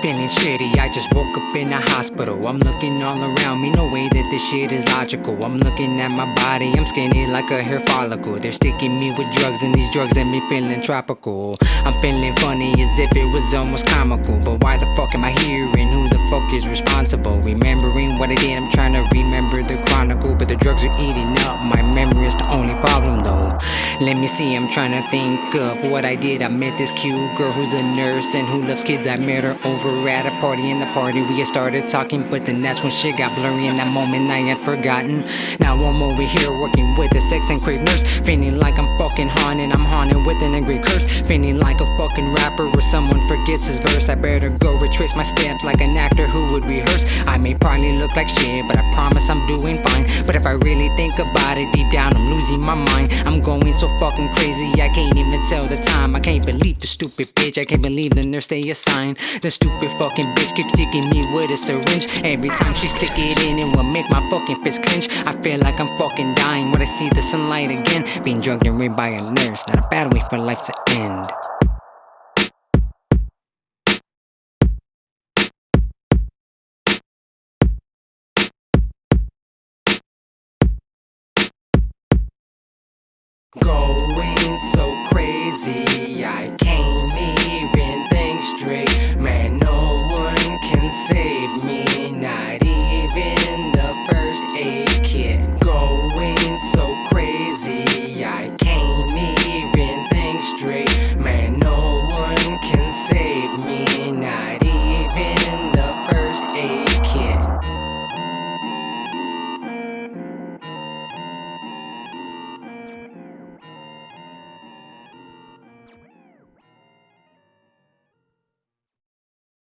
feeling shitty. I just woke up in a hospital. I'm looking all around me, no way that this shit is logical. I'm looking at my body, I'm skinny like a hair follicle. They're sticking me with drugs, and these drugs have me feeling tropical. I'm feeling funny as if it was almost comical. But why the fuck am I here, and who the fuck is responsible? Remembering what I did, I'm trying to remember the chronicle. But the drugs are eating up my memory, is the only problem though. Let me see, I'm trying to think of what I did. I met this cute girl who's a nurse and who loves kids. I met her over at a party. In the party, we had started talking, but then that's when shit got blurry. In that moment, I had forgotten. Now I'm over here working with a sex and crave nurse. Feeling like I'm fucking haunted. I'm haunted with an angry curse. Feeling like a fucking rapper or someone forgets his verse. I better go retrace my steps like an actor who would rehearse. I may probably look like shit, but I promise I'm doing fine. But if I really think about it deep down, I'm losing my mind. I'm going so fucking crazy, I can't even tell the time. I can't believe stupid bitch, I can't believe the nurse they assigned. The stupid fucking bitch keeps sticking me with a syringe. Every time she stick it in, it will make my fucking fist clench. I feel like I'm fucking dying when I see the sunlight again. Being drugged and raped by a nurse, not a bad way for life to end. Go